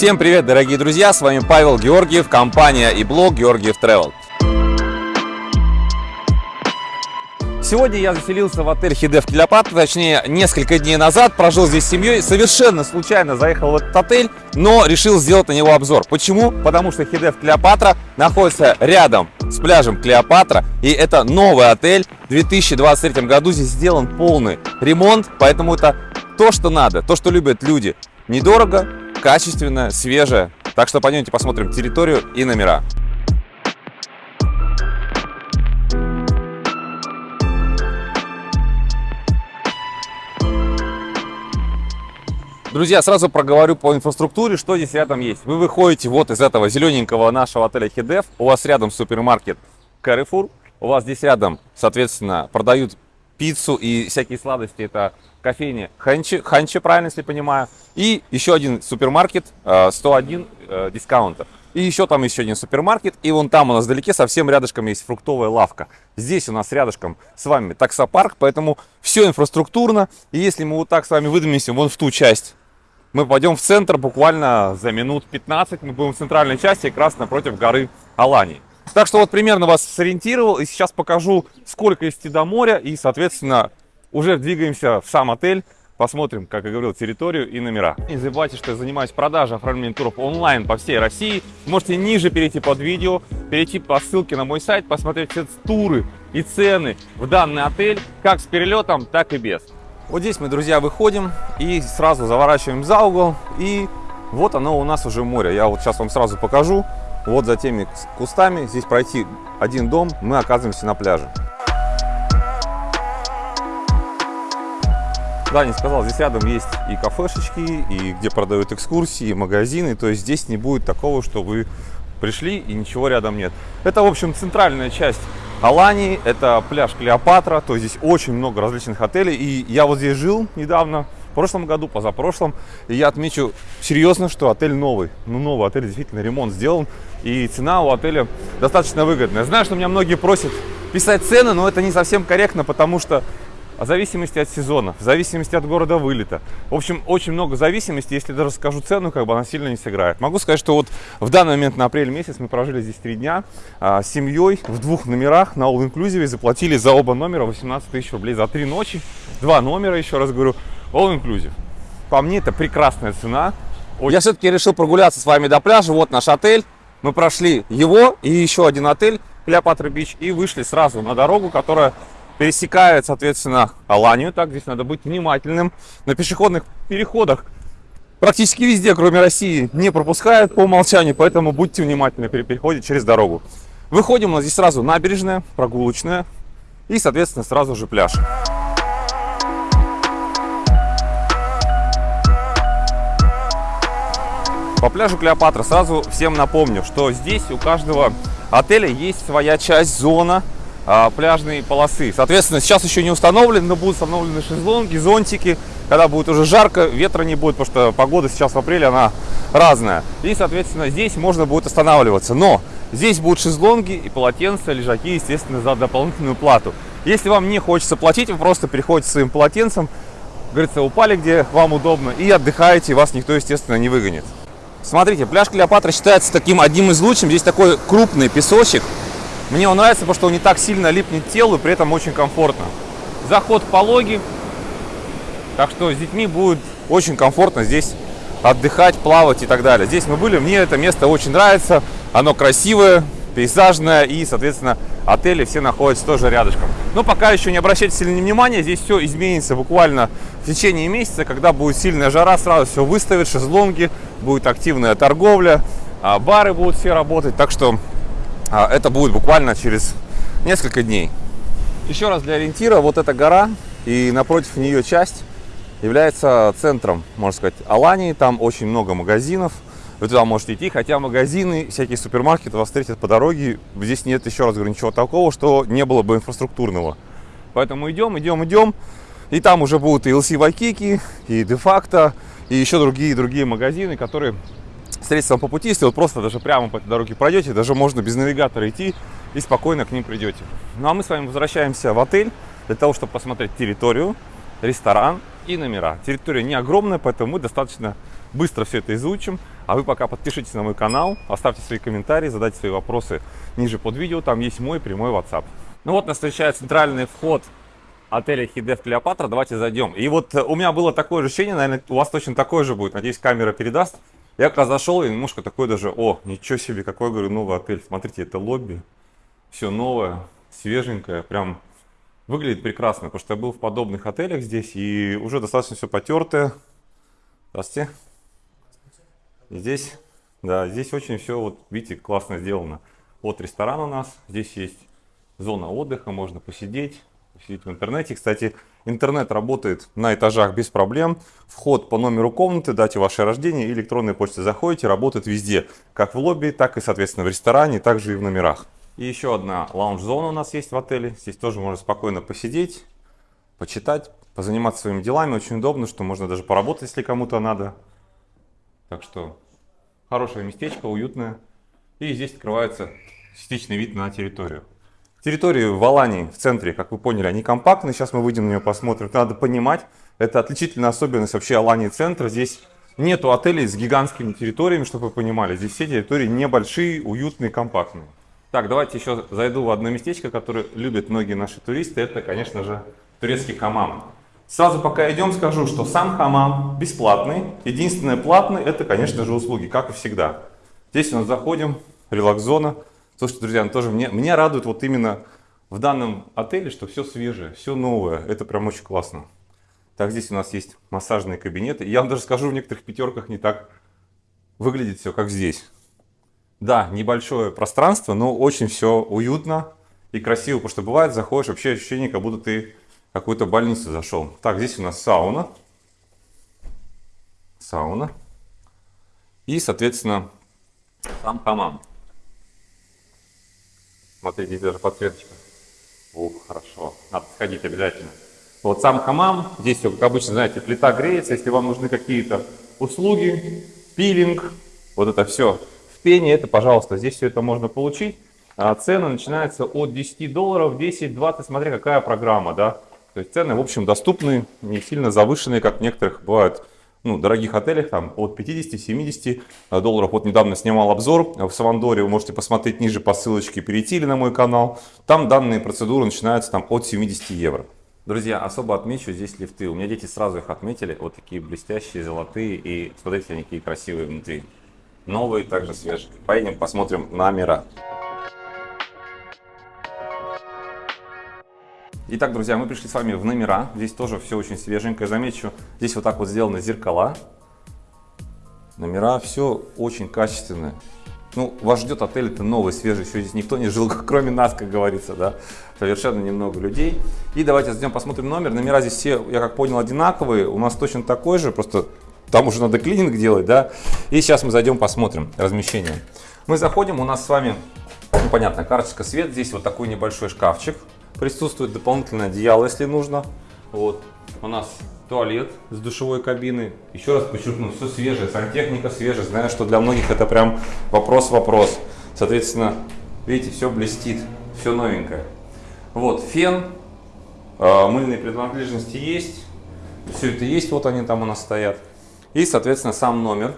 Всем привет, дорогие друзья! С вами Павел Георгиев, компания и блог Георгиев Travel. Сегодня я заселился в отель Хидев Клеопатра, точнее, несколько дней назад, прожил здесь с семьей, совершенно случайно заехал в этот отель, но решил сделать на него обзор. Почему? Потому что Хидев Клеопатра находится рядом с пляжем Клеопатра, и это новый отель. В 2023 году здесь сделан полный ремонт, поэтому это то, что надо, то, что любят люди. Недорого, качественно, свежее. Так что пойдемте посмотрим территорию и номера. Друзья, сразу проговорю по инфраструктуре, что здесь рядом есть. Вы выходите вот из этого зелененького нашего отеля Хидев, у вас рядом супермаркет Carrefour, у вас здесь рядом, соответственно, продают пиццу и всякие сладости, это кофейня Ханчи, Ханчи, правильно, если понимаю. И еще один супермаркет, 101 э, э, дискаунтер. И еще там еще один супермаркет. И вон там у нас вдалеке совсем рядышком есть фруктовая лавка. Здесь у нас рядышком с вами таксопарк, поэтому все инфраструктурно. И если мы вот так с вами выдвинемся вон в ту часть, мы пойдем в центр буквально за минут 15. Мы будем в центральной части, как раз напротив горы Алании. Так что вот примерно вас сориентировал. И сейчас покажу, сколько идти до моря. И, соответственно, уже двигаемся в сам отель. Посмотрим, как я говорил, территорию и номера. Не забывайте, что я занимаюсь продажей оформлением туров онлайн по всей России. Можете ниже перейти под видео, перейти по ссылке на мой сайт, посмотреть все туры и цены в данный отель, как с перелетом, так и без. Вот здесь мы, друзья, выходим и сразу заворачиваем за угол. И вот оно у нас уже море. Я вот сейчас вам сразу покажу. Вот за теми кустами здесь пройти один дом, мы оказываемся на пляже. Да, не сказал, здесь рядом есть и кафешечки, и где продают экскурсии, и магазины. То есть здесь не будет такого, что вы пришли и ничего рядом нет. Это, в общем, центральная часть Алании. Это пляж Клеопатра. То есть здесь очень много различных отелей. И я вот здесь жил недавно, прошлом году, позапрошлом. И я отмечу серьезно, что отель новый. Ну, новый отель, действительно, ремонт сделан. И цена у отеля достаточно выгодная. Знаю, что меня многие просят писать цены, но это не совсем корректно, потому что в зависимости от сезона, в зависимости от города вылета. В общем, очень много зависимостей. Если даже скажу цену, как бы она сильно не сыграет. Могу сказать, что вот в данный момент на апрель месяц мы прожили здесь три дня а, с семьей в двух номерах на All Inclusive. Заплатили за оба номера 18 тысяч рублей за три ночи. Два номера, еще раз говорю, All Inclusive. По мне это прекрасная цена. Я все-таки решил прогуляться с вами до пляжа. Вот наш отель. Мы прошли его и еще один отель, Клеопатра Бич, и вышли сразу на дорогу, которая пересекает, соответственно, Аланию. Так, здесь надо быть внимательным. На пешеходных переходах практически везде, кроме России, не пропускают по умолчанию, поэтому будьте внимательны при переходе через дорогу. Выходим, у нас здесь сразу набережная, прогулочная и, соответственно, сразу же пляж. По пляжу Клеопатра сразу всем напомню, что здесь у каждого отеля есть своя часть, зона, а, пляжной полосы. Соответственно, сейчас еще не установлены, но будут установлены шезлонги, зонтики. Когда будет уже жарко, ветра не будет, потому что погода сейчас в апреле, она разная. И, соответственно, здесь можно будет останавливаться. Но здесь будут шезлонги и полотенца, лежаки, естественно, за дополнительную плату. Если вам не хочется платить, вы просто переходите своим полотенцем, говорится, упали где вам удобно и отдыхаете, вас никто, естественно, не выгонит. Смотрите, пляж Клеопатра считается таким одним из лучших. Здесь такой крупный песочек. Мне он нравится, потому что он не так сильно липнет телу, при этом очень комфортно. Заход пологий, так что с детьми будет очень комфортно здесь отдыхать, плавать и так далее. Здесь мы были, мне это место очень нравится, оно красивое, пейзажное и, соответственно, отели все находятся тоже рядышком. Но пока еще не обращайте сильного внимания, здесь все изменится буквально в течение месяца, когда будет сильная жара, сразу все выставят, шезлонги, будет активная торговля, а бары будут все работать, так что а, это будет буквально через несколько дней. Еще раз для ориентира, вот эта гора и напротив нее часть является центром, можно сказать, Алании. Там очень много магазинов. Вы туда можете идти, хотя магазины, всякие супермаркеты вас встретят по дороге. Здесь нет, еще раз говорю, ничего такого, что не было бы инфраструктурного. Поэтому идем, идем, идем. И там уже будут и LC Вайкики, и де-факто, и еще другие другие магазины, которые встретиться вам по пути, если вот просто даже прямо по этой дороге пройдете, даже можно без навигатора идти и спокойно к ним придете. Ну а мы с вами возвращаемся в отель для того, чтобы посмотреть территорию, ресторан и номера. Территория не огромная, поэтому мы достаточно быстро все это изучим. А вы пока подпишитесь на мой канал, оставьте свои комментарии, задайте свои вопросы ниже под видео. Там есть мой прямой WhatsApp. Ну вот нас встречает центральный вход отеля Хидев Клеопатра. Давайте зайдем. И вот э, у меня было такое ощущение, наверное, у вас точно такое же будет. Надеюсь, камера передаст. Я когда зашел, и немножко такой даже, о, ничего себе, какой, говорю, новый отель. Смотрите, это лобби. Все новое, свеженькое, прям выглядит прекрасно. Потому что я был в подобных отелях здесь, и уже достаточно все потертое. Здравствуйте. Здесь, да, здесь очень все, вот видите, классно сделано. Вот ресторан у нас, здесь есть зона отдыха, можно посидеть, посидеть в интернете. Кстати, интернет работает на этажах без проблем. Вход по номеру комнаты, дате ваше рождение, электронной почте заходите, работает везде. Как в лобби, так и, соответственно, в ресторане, также и в номерах. И еще одна лаунж-зона у нас есть в отеле. Здесь тоже можно спокойно посидеть, почитать, позаниматься своими делами. Очень удобно, что можно даже поработать, если кому-то надо. Так что хорошее местечко, уютное. И здесь открывается частичный вид на территорию. Территории в Алании, в центре, как вы поняли, они компактные. Сейчас мы выйдем на нее посмотрим. надо понимать, это отличительная особенность вообще Алании центра. Здесь нету отелей с гигантскими территориями, чтобы вы понимали. Здесь все территории небольшие, уютные, компактные. Так, давайте еще зайду в одно местечко, которое любят многие наши туристы. Это, конечно же, турецкий хамам. Сразу пока идем, скажу, что сам хамам бесплатный. Единственное платное, это, конечно же, услуги, как и всегда. Здесь у нас заходим, релакс-зона. Слушайте, друзья, ну тоже мне, меня радует вот именно в данном отеле, что все свежее, все новое. Это прям очень классно. Так, здесь у нас есть массажные кабинеты. Я вам даже скажу, в некоторых пятерках не так выглядит все, как здесь. Да, небольшое пространство, но очень все уютно и красиво, потому что бывает, заходишь, вообще ощущение, как будто ты какую-то больницу зашел. Так, здесь у нас сауна. Сауна. И, соответственно, сам хамам. Смотрите, здесь даже подсветочка. Ух, хорошо. Надо сходить обязательно. Вот сам хамам. Здесь все, как обычно, знаете, плита греется. Если вам нужны какие-то услуги, пилинг, вот это все в пене, это, пожалуйста, здесь все это можно получить. А цены начинаются от 10 долларов, 10-20, смотря какая программа, да. То есть цены, в общем, доступны, не сильно завышенные, как в некоторых бывают ну, дорогих отелях, там от 50-70 долларов. Вот недавно снимал обзор в Савандоре, вы можете посмотреть ниже по ссылочке, перейти или на мой канал. Там данные процедуры начинаются там от 70 евро. Друзья, особо отмечу здесь лифты. У меня дети сразу их отметили. Вот такие блестящие, золотые. И смотрите, они какие красивые внутри. Новые, также свежие. Поедем посмотрим номера. Итак, друзья, мы пришли с вами в номера. Здесь тоже все очень свеженькое. Замечу, здесь вот так вот сделаны зеркала. Номера, все очень качественное. Ну, вас ждет отель, это новый, свежий, еще здесь никто не жил, кроме нас, как говорится, да. Совершенно немного людей. И давайте зайдем посмотрим номер. Номера здесь все, я как понял, одинаковые. У нас точно такой же, просто там уже надо клининг делать, да. И сейчас мы зайдем, посмотрим размещение. Мы заходим, у нас с вами, ну, понятно, карточка свет. Здесь вот такой небольшой шкафчик. Присутствует дополнительное одеяло, если нужно. Вот. У нас туалет с душевой кабиной. Еще раз подчеркну, все свежее, сантехника свежая. Знаю, что для многих это прям вопрос-вопрос. Соответственно, видите, все блестит, все новенькое. Вот, фен, а, мыльные принадлежности есть. Все это есть, вот они там у нас стоят. И, соответственно, сам номер.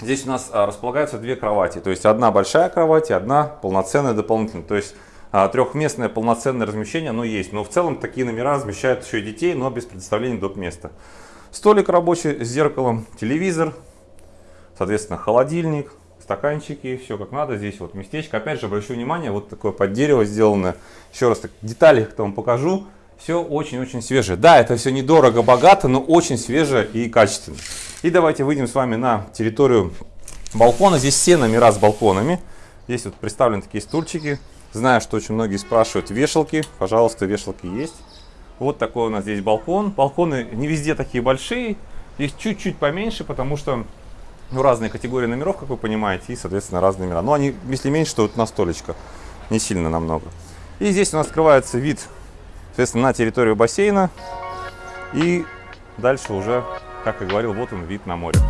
Здесь у нас а, располагаются две кровати. То есть одна большая кровать и одна полноценная дополнительная. То есть а, трехместное полноценное размещение, оно есть. Но в целом такие номера размещают еще и детей, но без предоставления доп. места. Столик рабочий с зеркалом, телевизор, соответственно, холодильник, стаканчики, все как надо. Здесь вот местечко. Опять же, обращу внимание, вот такое под дерево сделано. Еще раз так, детали вам покажу. Все очень-очень свежее. Да, это все недорого, богато, но очень свежее и качественно. И давайте выйдем с вами на территорию балкона. Здесь все номера с балконами. Здесь вот представлены такие стульчики Знаю, что очень многие спрашивают вешалки. Пожалуйста, вешалки есть. Вот такой у нас здесь балкон. Балконы не везде такие большие. Здесь чуть-чуть поменьше, потому что ну, разные категории номеров, как вы понимаете, и, соответственно, разные номера. Но они, если меньше, то вот на столечко. Не сильно намного. И здесь у нас открывается вид, соответственно, на территорию бассейна. И дальше уже, как я говорил, вот он вид на море.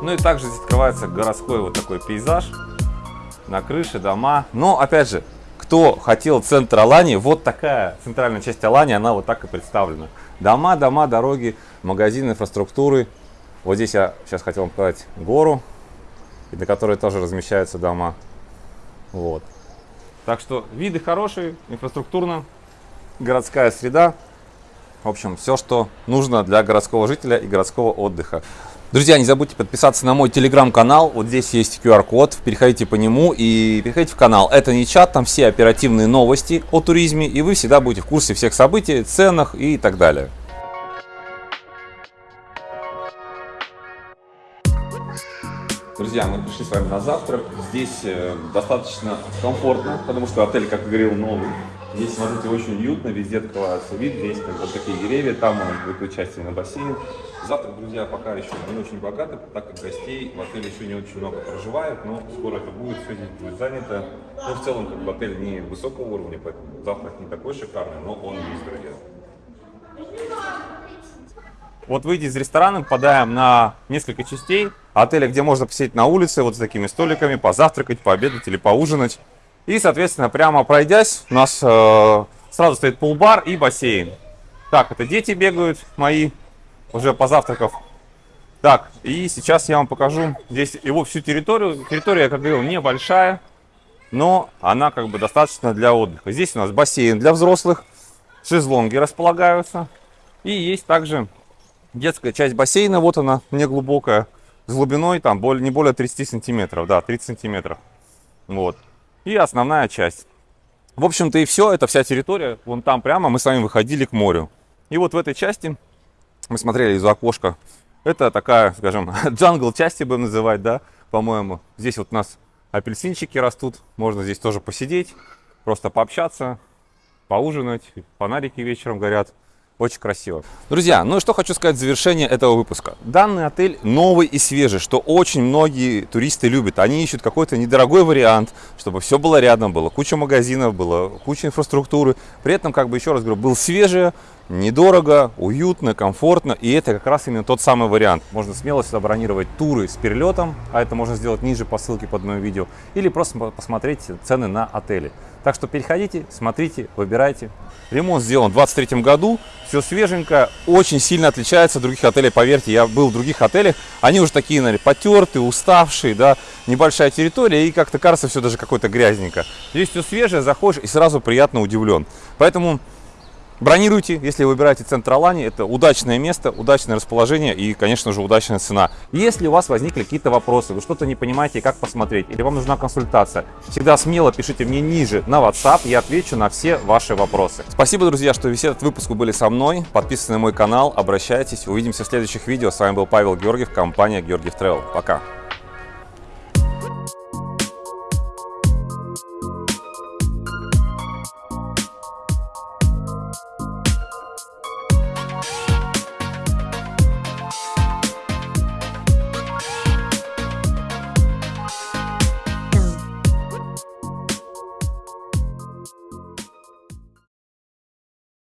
Ну и также здесь открывается городской вот такой пейзаж на крыше, дома. Но, опять же, кто хотел центр Алании, вот такая центральная часть Алании, она вот так и представлена. Дома, дома, дороги, магазины, инфраструктуры. Вот здесь я сейчас хотел вам показать гору, на которой тоже размещаются дома. Вот. Так что виды хорошие, инфраструктурно, городская среда. В общем, все, что нужно для городского жителя и городского отдыха. Друзья, не забудьте подписаться на мой телеграм-канал. Вот здесь есть QR-код. Переходите по нему и переходите в канал. Это не чат, там все оперативные новости о туризме. И вы всегда будете в курсе всех событий, ценах и так далее. Друзья, мы пришли с вами на завтрак. Здесь э, достаточно комфортно, потому что отель, как говорил, новый. Здесь, смотрите, очень уютно, везде открывается вид, здесь как вот такие деревья, там он будет участие на бассейн. Завтрак, друзья, пока еще не очень богатый, так как гостей в отеле еще не очень много проживает, но скоро это будет, все здесь будет занято. Но в целом, как бы, отель не высокого уровня, поэтому завтрак не такой шикарный, но он есть, друзья. Вот выйдя из ресторана, попадаем на несколько частей отеля, где можно посидеть на улице, вот с такими столиками, позавтракать, пообедать или поужинать. И, соответственно, прямо пройдясь, у нас э, сразу стоит пул-бар и бассейн. Так, это дети бегают мои, уже позавтракав. Так, и сейчас я вам покажу здесь его всю территорию. Территория, как говорил, небольшая, но она как бы достаточно для отдыха. Здесь у нас бассейн для взрослых, шезлонги располагаются. И есть также детская часть бассейна, вот она, неглубокая, с глубиной там более, не более 30 сантиметров, да, 30 сантиметров. Вот. И основная часть. В общем-то и все, это вся территория, вон там прямо мы с вами выходили к морю. И вот в этой части, мы смотрели из окошка, это такая, скажем, джангл части будем называть, да, по-моему. Здесь вот у нас апельсинчики растут, можно здесь тоже посидеть, просто пообщаться, поужинать, фонарики вечером горят. Очень красиво. Друзья, ну и что хочу сказать в завершение этого выпуска. Данный отель новый и свежий, что очень многие туристы любят. Они ищут какой-то недорогой вариант, чтобы все было рядом, было куча магазинов, было куча инфраструктуры. При этом, как бы еще раз говорю, был свежий, недорого, уютно, комфортно. И это как раз именно тот самый вариант. Можно смело сюда бронировать туры с перелетом, а это можно сделать ниже по ссылке под моим видео. Или просто посмотреть цены на отели. Так что переходите, смотрите, выбирайте. Ремонт сделан в 2023 году, все свеженько, очень сильно отличается от других отелей, поверьте, я был в других отелях, они уже такие, наверное, потертые, уставшие, да, небольшая территория, и как-то кажется все даже какое-то грязненько. Здесь все свежее, заходишь и сразу приятно удивлен. Поэтому Бронируйте, если выбираете центр Алани, это удачное место, удачное расположение и, конечно же, удачная цена. Если у вас возникли какие-то вопросы, вы что-то не понимаете, как посмотреть, или вам нужна консультация, всегда смело пишите мне ниже на WhatsApp, я отвечу на все ваши вопросы. Спасибо, друзья, что весь этот выпуск вы были со мной. Подписывайтесь на мой канал, обращайтесь. Увидимся в следующих видео. С вами был Павел Георгиев, компания Георгиев Travel. Пока!